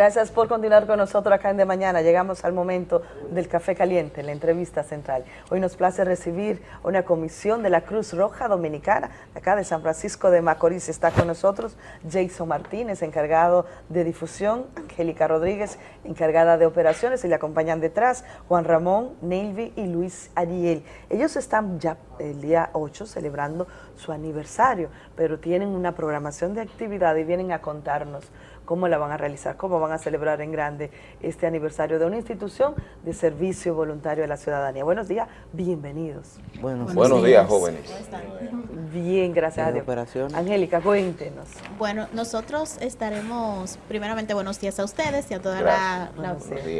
Gracias por continuar con nosotros acá en De Mañana. Llegamos al momento del café caliente, la entrevista central. Hoy nos place recibir una comisión de la Cruz Roja Dominicana, acá de San Francisco de Macorís. Está con nosotros Jason Martínez, encargado de difusión, Angélica Rodríguez, encargada de operaciones, y le acompañan detrás Juan Ramón, Nelvi y Luis Ariel. Ellos están ya el día 8 celebrando su aniversario, pero tienen una programación de actividad y vienen a contarnos cómo la van a realizar, cómo van a celebrar en grande este aniversario de una institución de servicio voluntario a la ciudadanía. Buenos días, bienvenidos. Buenos, Buenos días, jóvenes. Bien, gracias a Dios. Angélica, cuéntenos. Bueno, nosotros estaremos, primeramente, buenos días a ustedes y a toda la,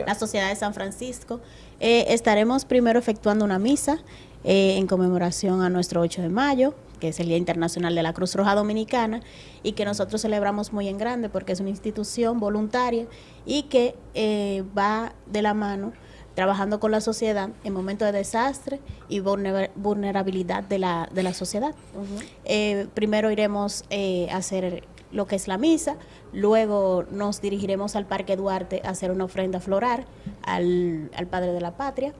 la, sociedad de San Francisco. Eh, estaremos primero efectuando una misa eh, en conmemoración a nuestro 8 de mayo, que es el Día Internacional de la Cruz Roja Dominicana, y que nosotros celebramos muy en grande porque es una institución voluntaria y que eh, va de la mano trabajando con la sociedad en momentos de desastre y vulnerabilidad de la, de la sociedad. Eh, primero iremos eh, a hacer lo que es la misa, luego nos dirigiremos al Parque Duarte a hacer una ofrenda floral al, al Padre de la Patria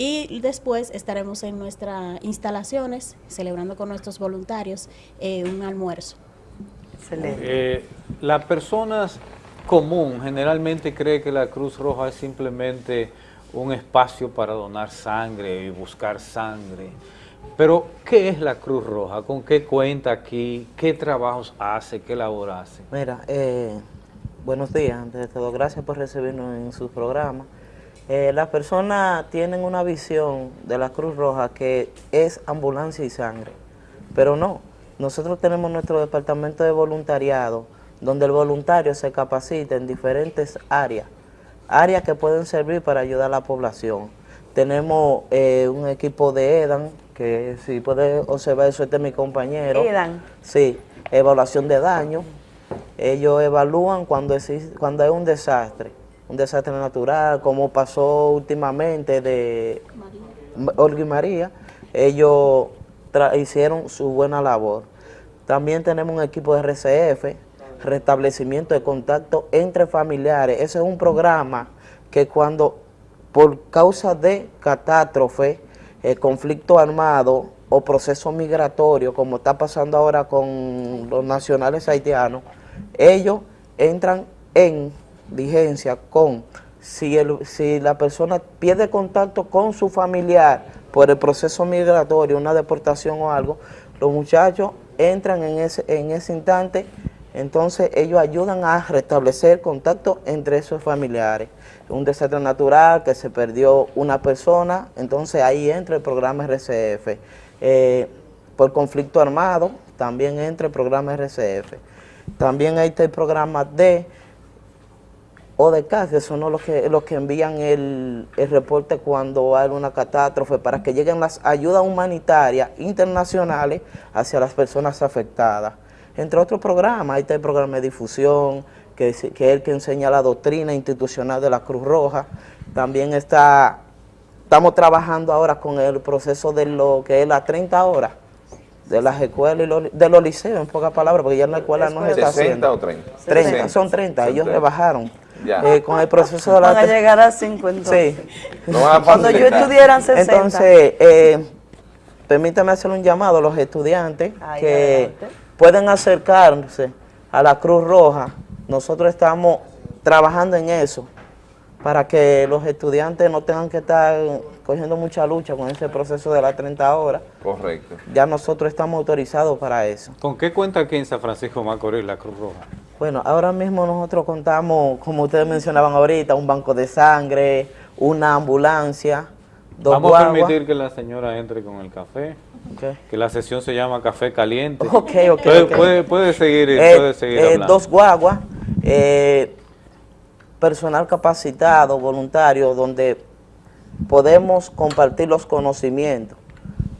y después estaremos en nuestras instalaciones celebrando con nuestros voluntarios eh, un almuerzo. Excelente. Eh, la persona común generalmente cree que la Cruz Roja es simplemente un espacio para donar sangre y buscar sangre. Pero, ¿qué es la Cruz Roja? ¿Con qué cuenta aquí? ¿Qué trabajos hace? ¿Qué labor hace? Mira, eh, buenos días. Antes de todo, gracias por recibirnos en su programa. Eh, las personas tienen una visión de la Cruz Roja que es ambulancia y sangre, pero no. Nosotros tenemos nuestro departamento de voluntariado, donde el voluntario se capacita en diferentes áreas, áreas que pueden servir para ayudar a la población. Tenemos eh, un equipo de EDAN, que si puede observar eso, este es mi compañero. EDAN. Sí, evaluación de daño. Ellos evalúan cuando, cuando hay un desastre un desastre natural, como pasó últimamente de Olga y María, ellos hicieron su buena labor. También tenemos un equipo de RCF, restablecimiento de contacto entre familiares. Ese es un programa que cuando por causa de catástrofe, eh, conflicto armado o proceso migratorio, como está pasando ahora con los nacionales haitianos, ellos entran en vigencia con si, el, si la persona pierde contacto con su familiar por el proceso migratorio, una deportación o algo, los muchachos entran en ese, en ese instante, entonces ellos ayudan a restablecer contacto entre esos familiares. Un desastre natural que se perdió una persona, entonces ahí entra el programa RCF. Eh, por conflicto armado, también entra el programa RCF. También hay el programa de o de que son los que, los que envían el, reporte cuando hay una catástrofe para que lleguen las ayudas humanitarias internacionales hacia las personas afectadas. Entre otros programas, ahí está el programa de difusión, que, que es el que enseña la doctrina institucional de la Cruz Roja. También está, estamos trabajando ahora con el proceso de lo que es las 30 horas de las escuelas y los, de los liceos, en pocas palabras, porque ya en la escuela no se está haciendo. o 30? 30, son 30, ellos rebajaron. Eh, con el proceso de la... Van a llegar a 50. Sí. Cuando yo estudiara 60. Entonces, eh, permítame hacer un llamado a los estudiantes que pueden acercarse a la Cruz Roja. Nosotros estamos trabajando en eso para que los estudiantes no tengan que estar cogiendo mucha lucha con ese proceso de las 30 horas. Correcto. Ya nosotros estamos autorizados para eso. ¿Con qué cuenta aquí en San Francisco Macorís la Cruz Roja? Bueno, ahora mismo nosotros contamos, como ustedes mencionaban ahorita, un banco de sangre, una ambulancia, dos Vamos a permitir que la señora entre con el café. Que la sesión se llama Café Caliente. Ok, ok. Puede, seguir, eh, puede seguir eh, Dos guaguas, eh, personal capacitado, voluntario, donde podemos compartir los conocimientos,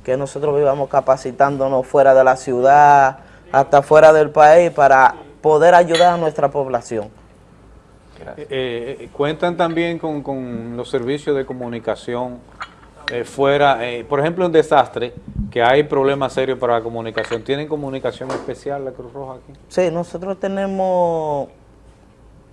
que nosotros vivamos capacitándonos fuera de la ciudad, hasta fuera del país, para poder ayudar a nuestra población. Eh, eh, cuentan también con, los servicios de comunicación eh, fuera, por ejemplo en desastre, que hay problemas serios para la comunicación. ¿Tienen comunicación especial la Cruz Roja aquí? Sí, nosotros tenemos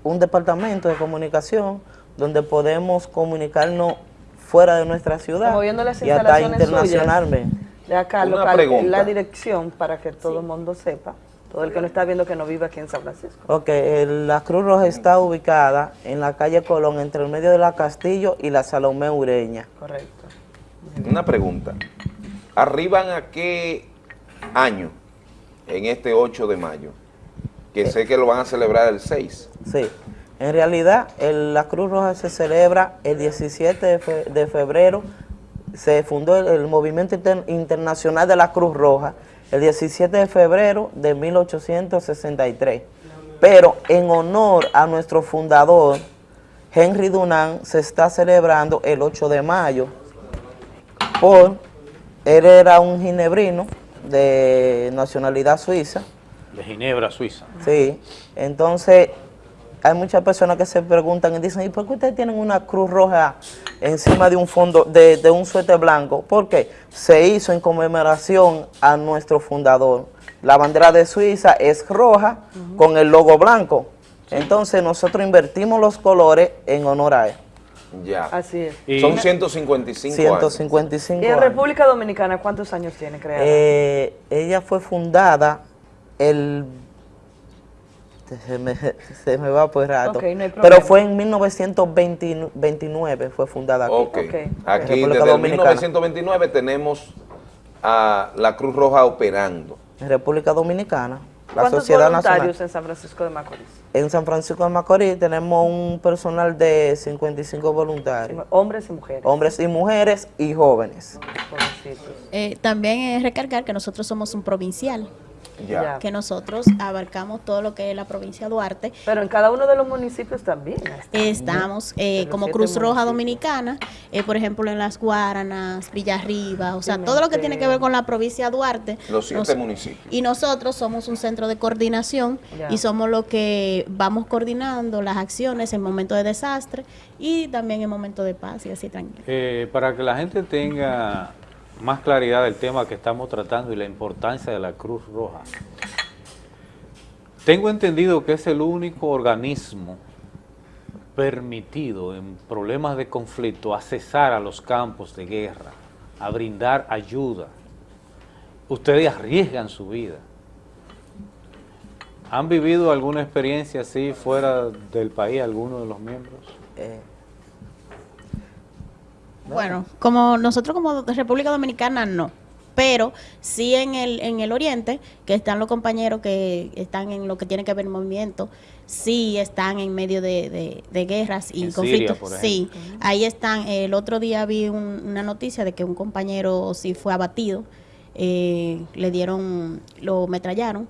un departamento de comunicación donde podemos comunicarnos fuera de nuestra ciudad y hasta internacionalmente. De acá, local, la dirección para que todo el mundo sepa, todo el que no está viendo que no vive aquí en San Francisco. Ok, la Cruz Roja está ubicada en la calle Colón, entre el medio de la Castillo y la Salomé Ureña. Correcto. Una pregunta, ¿arriban a qué año en este 8 de mayo? Que sé que lo van a celebrar el 6. Sí. En realidad, la Cruz Roja se celebra el 17 de, febrero, se fundó el, Movimiento Internacional de la Cruz Roja el 17 de febrero de 1863. Pero en honor a nuestro fundador, Henry Dunant, se está celebrando el 8 de mayo, por, él era un ginebrino de nacionalidad suiza. De Ginebra, Suiza. Sí, entonces hay muchas personas que se preguntan y dicen, ¿y por qué ustedes tienen una cruz roja encima de un fondo, de, un suéter blanco? Porque se hizo en conmemoración a nuestro fundador. La bandera de Suiza es roja con el logo blanco. Entonces nosotros invertimos los colores en honor a él. Ya. Así es. Son 155 155 años. ¿Y en República Dominicana cuántos años tiene creada? Eh, ella fue fundada el se me, se me va por rato. Pero fue en 1929, fue fundada aquí. Aquí desde 1929 tenemos a la Cruz Roja operando. En República Dominicana. La ¿Cuántos Sociedad voluntarios en San Francisco de Macorís? En San Francisco de Macorís tenemos un personal de 55 voluntarios. Hombres y mujeres. Hombres y mujeres y jóvenes. Eh, también es recargar que nosotros somos un provincial que nosotros abarcamos todo lo que es la provincia de Duarte. Pero en cada uno de los municipios también. Estamos eh, como Cruz Roja Dominicana, eh, por ejemplo en Las Guaranas, Villarriba, o sea, todo lo que tiene que ver con la provincia de Duarte. Los siete municipios. Y nosotros somos un centro de coordinación y somos los que vamos coordinando las acciones en momentos de desastre y también en momentos de paz y así tranquilo. Eh, para que la gente tenga más claridad del tema que estamos tratando y la importancia de la Cruz Roja. Tengo entendido que es el único organismo permitido en problemas de conflicto a cesar a los campos de guerra, a brindar ayuda. Ustedes arriesgan su vida. ¿Han vivido alguna experiencia así fuera del país, alguno de los miembros? Eh, bueno, como nosotros como República Dominicana no, pero sí en el, en el oriente, que están los compañeros que están en lo que tiene que ver el movimiento, sí están en medio de, guerras y conflictos. sí, ahí están. El otro día vi una noticia de que un compañero sí fue abatido, eh, le dieron, lo metrallaron,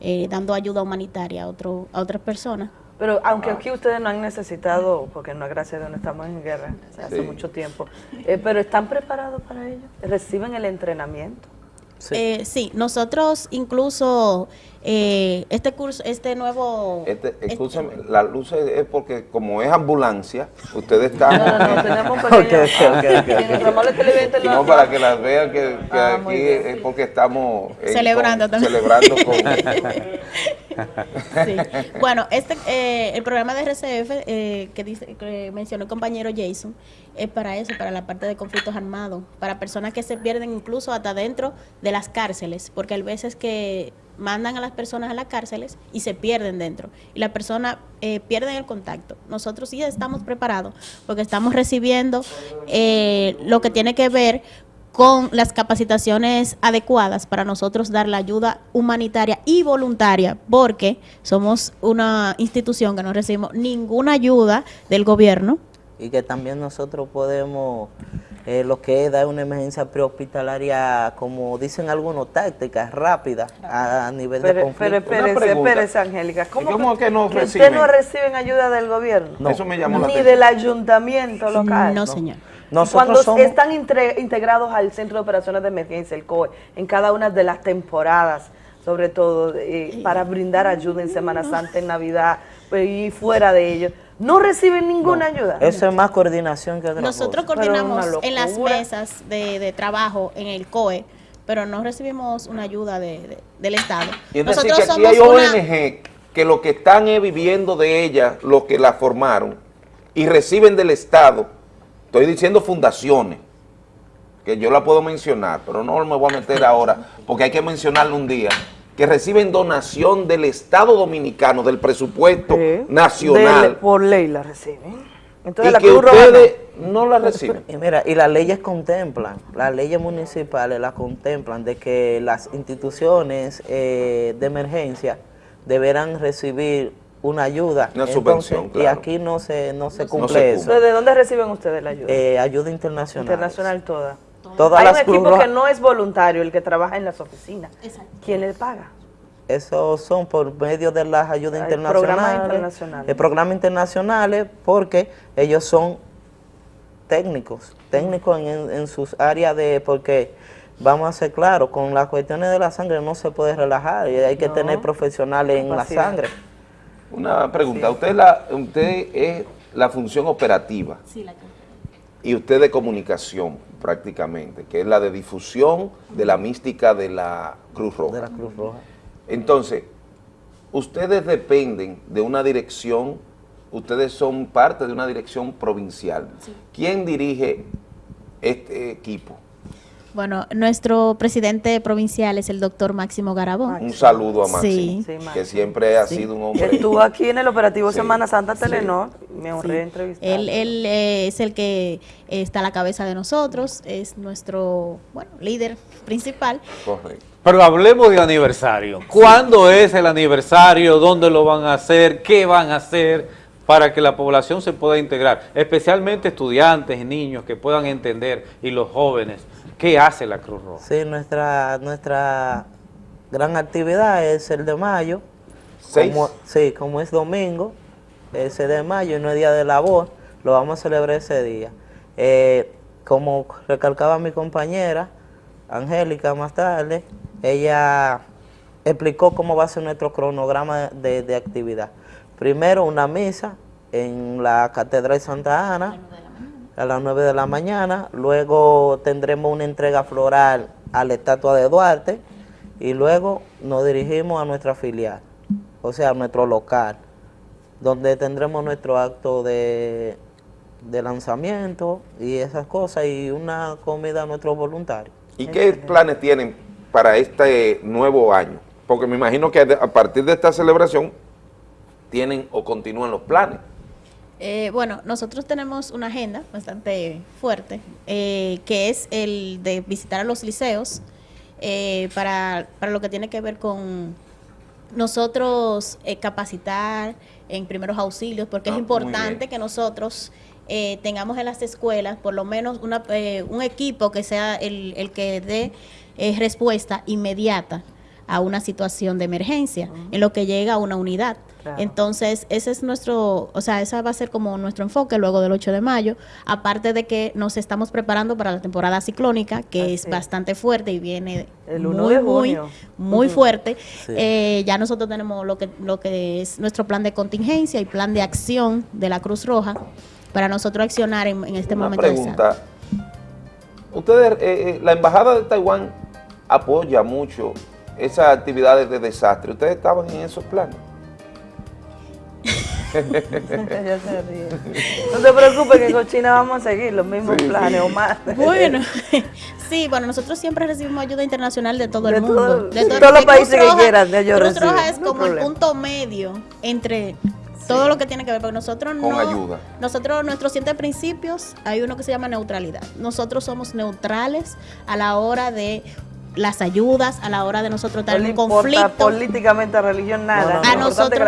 eh, dando ayuda humanitaria a, otro, a otras personas. Pero aunque aquí ustedes no han necesitado, porque no, gracias a Dios no estamos en guerra hace mucho tiempo, eh, pero ¿están preparados para ello? ¿Reciben el entrenamiento? Sí, eh, sí nosotros incluso eh, este curso, este nuevo... Este, escúchame, la luz es porque como es ambulancia, ustedes están... No, no, no, tenemos un pequeño... Okay, okay, no, para que las vean que, ah, aquí es porque estamos... celebrando también. Celebrando con... sí. Bueno, este, eh, el programa de RCF eh, que, dice, que mencionó el compañero Jason es para eso, para la parte de conflictos armados, para personas que se pierden incluso hasta dentro de las cárceles, porque hay veces que mandan a las personas a las cárceles y se pierden dentro. Y la persona eh, pierde el contacto. Nosotros sí estamos preparados porque estamos recibiendo eh, lo que tiene que ver con las capacitaciones adecuadas para nosotros dar la ayuda humanitaria y voluntaria, porque somos una institución que no recibimos ninguna ayuda del gobierno. Y que también nosotros podemos eh, lo que es dar una emergencia prehospitalaria, como dicen algunos, tácticas, rápidas a, nivel de conflicto. Pero espérese, Angélica. ¿Cómo, que, no que reciben? no reciben ayuda del gobierno? No. Eso me llamó Ni del ayuntamiento local. No, señor. Nosotros Cuando están integrados al Centro de Operaciones de Emergencia, el COE, en cada una de las temporadas, sobre todo, eh, para brindar ayuda en Semana Santa, en Navidad pues, y fuera de ello no reciben ninguna ayuda. Eso es más coordinación que otra Nosotros coordinamos en las mesas de, trabajo en el COE, pero no recibimos una ayuda de, del Estado. Y es Nosotros decir, que aquí hay ONG que lo que están viviendo de ella, los que la formaron, y reciben del Estado, estoy diciendo fundaciones, que yo la puedo mencionar, pero no me voy a meter ahora, porque hay que mencionarlo un día, que reciben donación del Estado Dominicano, del presupuesto nacional. por ley la reciben. Entonces, y la que ustedes no la reciben. Y mira, y las leyes contemplan, las leyes municipales las contemplan de que las instituciones eh, de emergencia deberán recibir una ayuda. Una subvención, Y aquí no se, no se cumple eso. ¿De dónde reciben ustedes la ayuda? Eh, ayuda internacional. Internacional toda. Hay un equipo que no es voluntario, el que trabaja en las oficinas. Exacto. ¿Quién le paga? Eso son por medio de las ayudas internacionales. Programas internacionales. El programa internacionales porque ellos son técnicos, técnicos en, sus áreas de, porque vamos a ser claros, con las cuestiones de la sangre no se puede relajar y hay que tener profesionales en la sangre. Una pregunta, usted, la, usted es la función operativa. Sí, la y usted de comunicación prácticamente, que es la de difusión de la mística de la Cruz Roja. De la Cruz Roja. Entonces, ustedes dependen de una dirección, ustedes son parte de una dirección provincial. ¿Quién dirige este equipo? Bueno, nuestro presidente provincial es el doctor Máximo Garabón. Un saludo a Máximo, que siempre ha sido un hombre... Estuvo aquí en el operativo Semana Santa Telenor, me honré entrevistar. Él, él eh, es el que está a la cabeza de nosotros, es nuestro bueno, líder principal. Correcto. Pero hablemos de aniversario. ¿Cuándo es el aniversario? ¿Dónde lo van a hacer? ¿Qué van a hacer? Para que la población se pueda integrar, especialmente estudiantes y niños que puedan entender y los jóvenes ¿Qué hace la Cruz Roja? Sí, nuestra, nuestra gran actividad es el de mayo. ¿Seis? sí, como es domingo, ese de mayo y no es día de labor, lo vamos a celebrar ese día. Eh, como recalcaba mi compañera, Angélica, más tarde, ella explicó cómo va a ser nuestro cronograma de, de actividad. Primero una misa en la Catedral de Santa Ana, a las 9 de la mañana, luego tendremos una entrega floral a la estatua de Duarte y luego nos dirigimos a nuestra filial, o sea, a nuestro local, donde tendremos nuestro acto de, lanzamiento y esas cosas y una comida a nuestros voluntarios. ¿Y qué planes tienen para este nuevo año? Porque me imagino que a partir de esta celebración tienen o continúan los planes. Eh, bueno, nosotros tenemos una agenda bastante fuerte, eh, que es el de visitar a los liceos eh, para, para, lo que tiene que ver con nosotros capacitar en primeros auxilios, porque es ah, importante que nosotros tengamos en las escuelas por lo menos una, un equipo que sea el, el que dé respuesta inmediata a una situación de emergencia, en lo que llega a una unidad. Entonces, ese es nuestro, o sea, esa va a ser como nuestro enfoque luego del 8 de mayo, aparte de que nos estamos preparando para la temporada ciclónica, que es bastante fuerte y viene muy, muy, muy fuerte. Eh, ya nosotros tenemos lo que, lo que es nuestro plan de contingencia y plan de acción de la Cruz Roja para nosotros accionar en, este Una momento. pregunta. Ustedes, eh, eh, la Embajada de Taiwán apoya mucho esas actividades de desastre. ¿Ustedes estaban en esos planes? No se preocupe que con China vamos a seguir los mismos planes o más. Bueno, sí, bueno, nosotros siempre recibimos ayuda internacional de todo el mundo. de, todos los países que quieran. De Cruz Roja es como el punto medio entre todo lo que tiene que ver, porque nosotros no... ayuda. Nosotros, nuestros siete principios, hay uno que se llama neutralidad. Nosotros somos neutrales a la hora de las ayudas a la hora de nosotros tener un conflicto. políticamente, religión, nada. a nosotros,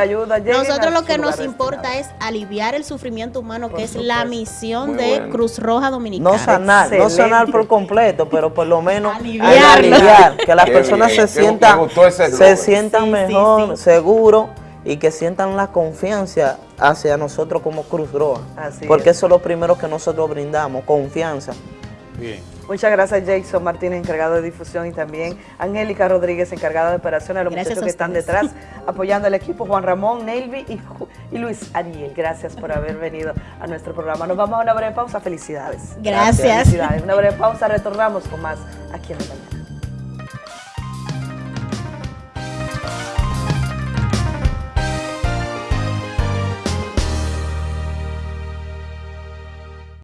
nosotros lo que nos importa es aliviar el sufrimiento humano, que es la misión de Cruz Roja Dominicana. No sanar, no sanar por completo, pero por lo menos aliviar, que las personas se sientan, se sientan mejor, seguros y que sientan la confianza hacia nosotros como Cruz Roja. porque eso es lo primero que nosotros brindamos, confianza. Bien. Muchas gracias Jason Martínez, encargado de difusión y también Angélica Rodríguez, encargada de operaciones, a los muchachos que están detrás apoyando al equipo, Juan Ramón, Nelvi y, Luis Ariel. Gracias por haber venido a nuestro programa. Nos vamos a una breve pausa. Felicidades. Gracias. Felicidades. Una breve pausa, retornamos con más aquí en la mañana.